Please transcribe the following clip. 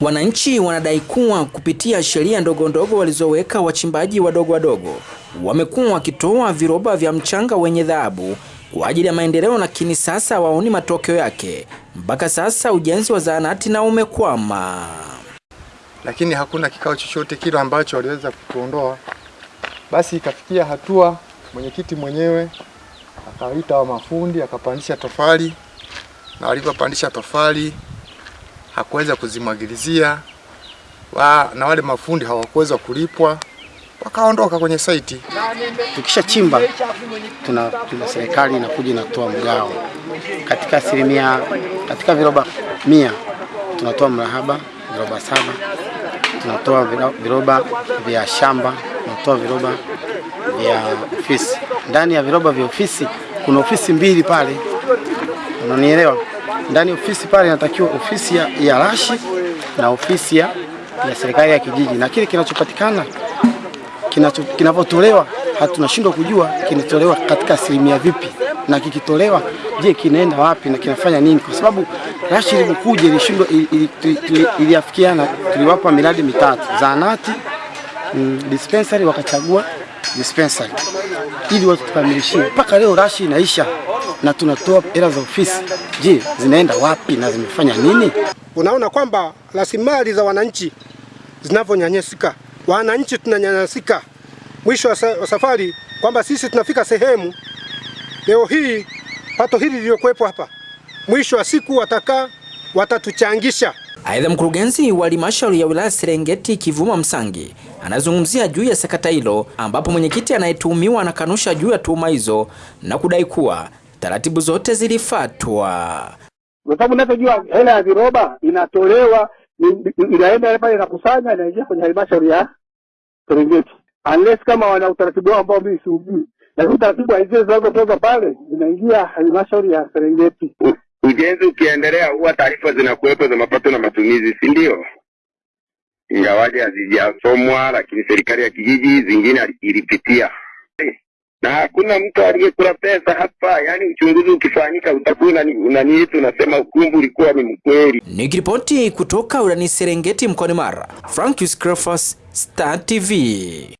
Wananchi wanadai kuwa kupitia sheria ndogo ndogo walizoweka wachimbaji wadogo wadogo wamekuwa wakitoa viroba vya mchanga wenye dhahabu kwa ajili ya maendeleo, lakini sasa waoni matokeo yake. Mpaka sasa ujenzi wa zahanati na umekwama, lakini hakuna kikao chochote kile ambacho waliweza kutuondoa. Basi ikafikia hatua mwenyekiti mwenyewe akaita wa mafundi akapandisha tofali, na walipopandisha tofali hakuweza kuzimwagilizia wa, na wale mafundi hawakuweza kulipwa wakaondoka kwenye saiti. Tukisha chimba tuna, tuna serikali inakuja inatoa mgao katika asilimia, katika viroba mia tunatoa mrahaba viroba saba, tunatoa viroba vya shamba, tunatoa viroba vya ofisi. Ndani ya viroba vya ofisi kuna ofisi mbili pale, unanielewa? Ndani ofisi pale inatakiwa ofisi ya, ya rashi na ofisi ya, ya serikali ya kijiji, na kile kinachopatikana kinavyotolewa hatunashindwa kujua kinatolewa katika asilimia vipi, na kikitolewa, je, kinaenda wapi na kinafanya nini? Kwa sababu rashi ilivyokuja ilishindwa, iliafikiana, tuliwapa miradi mitatu. Zahanati, mm, dispensary, wakachagua dispensary. Ili watu tukamilishie. Mpaka leo rashi inaisha na tunatoa hela za ofisi. Je, zinaenda wapi na zimefanya nini? Unaona kwamba rasilimali za wananchi zinavyonyanyasika, wananchi tunanyanyasika. Mwisho wa safari kwamba sisi tunafika sehemu leo hii pato hili lililokuwepo hapa, mwisho wa siku watakaa watatuchangisha. Aidha, mkurugenzi wa halmashauri ya wilaya Serengeti Kivuma Msangi anazungumzia juu ya sakata hilo, ambapo mwenyekiti anayetuhumiwa anakanusha juu ya tuhuma hizo na kudai kuwa taratibu zote zilifuatwa. Kwa sababu unavyojua hela ya viroba inatolewa, inaenda pale, inakusanya, inaingia kwenye halmashauri ya Serengeti, unless kama wana utaratibu wao ambao mimi siujui, lakini utaratibu wa zile zinazotoka pale zinaingia halmashauri ya Serengeti. Ujenzi ukiendelea huwa taarifa zinakuwepo za mapato na matumizi, si ndio? Ingawaje hazijasomwa, lakini serikali ya kijiji zingine ilipitia na hakuna mtu aliyekula pesa hapa. Yani uchunguzi ukifanyika utakuwa unani unasema ukumbu ulikuwa ni mkweli. Nikiripoti kutoka urani Serengeti mkoani Mara, Francis Crofas, Star TV.